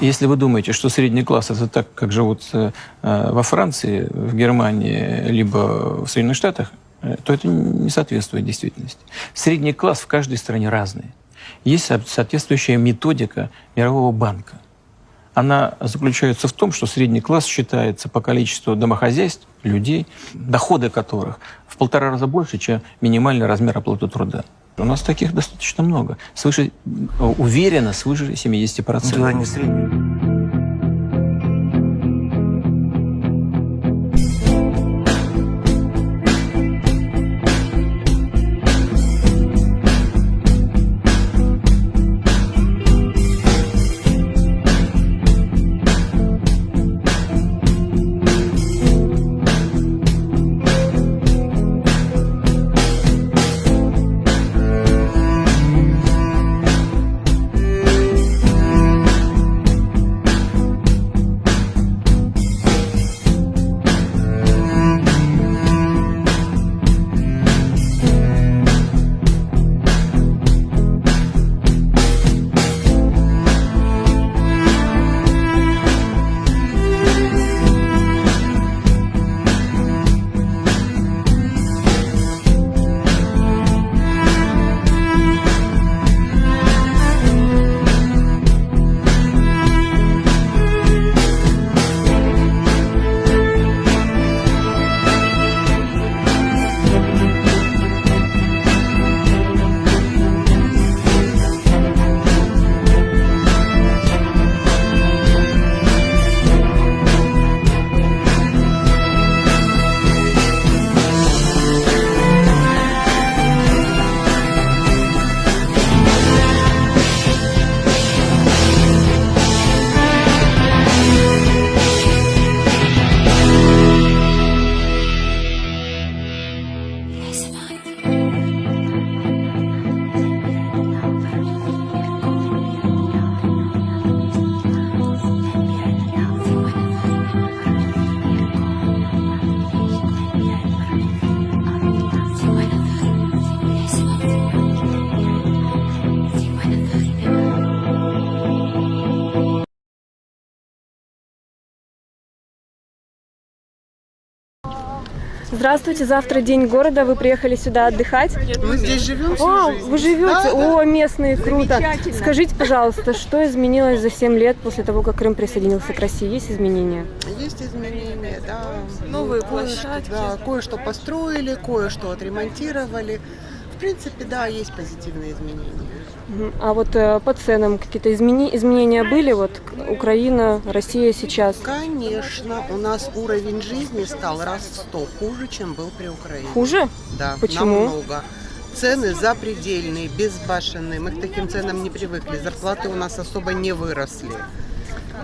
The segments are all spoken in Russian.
Если вы думаете, что средний класс это так, как живут э, во Франции, в Германии, либо в Соединенных Штатах, э, то это не соответствует действительности. Средний класс в каждой стране разный. Есть соответствующая методика Мирового банка. Она заключается в том, что средний класс считается по количеству домохозяйств, людей, доходы которых в полтора раза больше, чем минимальный размер оплаты труда. У нас таких достаточно много. Свыше, уверенно, свыше 70%. Да, не средний. Здравствуйте, завтра день города, вы приехали сюда отдыхать? Мы здесь живем О, жизнь. вы живете? Да, О, да. местные, круто. Скажите, пожалуйста, что изменилось за 7 лет после того, как Крым присоединился к России? Есть изменения? Есть изменения, да. Новые кое-что, площадки. Да, кое-что построили, кое-что отремонтировали. В принципе, да, есть позитивные изменения. А вот э, по ценам какие-то измени... изменения были? Вот Украина, Россия сейчас. Конечно, у нас уровень жизни стал раз в сто хуже, чем был при Украине. Хуже? Да, Почему? намного. Цены запредельные, безбашенные. Мы к таким ценам не привыкли. Зарплаты у нас особо не выросли.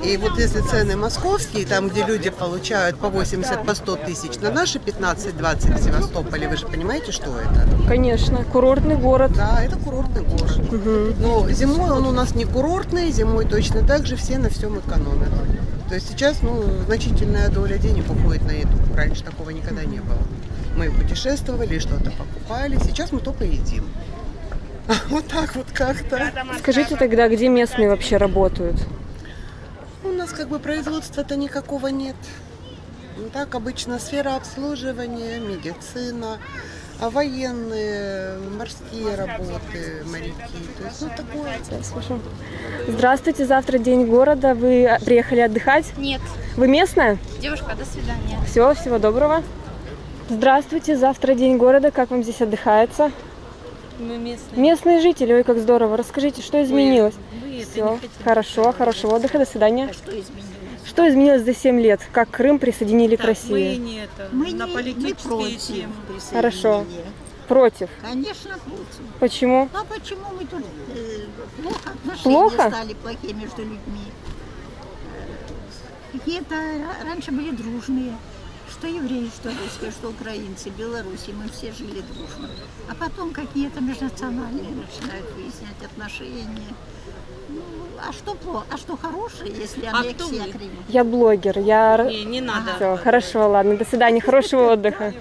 И вот если цены московские, там, где люди получают по 80, по 100 тысяч, на наши 15-20 в Севастополе, вы же понимаете, что это? Конечно, курортный город. Да, это курортный город. Мгм. Но зимой он у нас не курортный, зимой точно так же все на всем экономят. То есть сейчас ну, значительная доля денег уходит на еду. Раньше такого никогда не было. Мы путешествовали, что-то покупали, сейчас мы только едим. Вот так вот как-то. Скажите тогда, где местные вообще работают? У нас как бы производства-то никакого нет. Ну, так обычно сфера обслуживания, медицина, а военные, морские работы, моряки. То есть, ну, такое. Здравствуйте, завтра день города. Вы приехали отдыхать? Нет. Вы местная? Девушка, до свидания. Все, всего доброго. Здравствуйте, завтра день города. Как вам здесь отдыхается? Мы местные. Местные жители, ой, как здорово. Расскажите, что изменилось? Это Все, хорошо, хорошего отдыха, до свидания. Что изменилось? Что изменилось за 7 лет? Как Крым присоединили к Так, мы России? не это, Мы на не, политические не против темы. Хорошо. Против. Конечно, против. Почему? А почему мы тут э, плохо отношения Плохо? стали плохие между людьми? Какие-то ра- раньше были дружные. Что евреи, что русские, что украинцы, белорусы, мы все жили дружно. А потом какие-то межнациональные начинают выяснять отношения. Ну, а что плохо? А что хорошее, если а аннексия а Крыма? Я блогер, я... Не, не надо. Все, а, хорошо, да. ладно, до свидания, хорошего отдыха.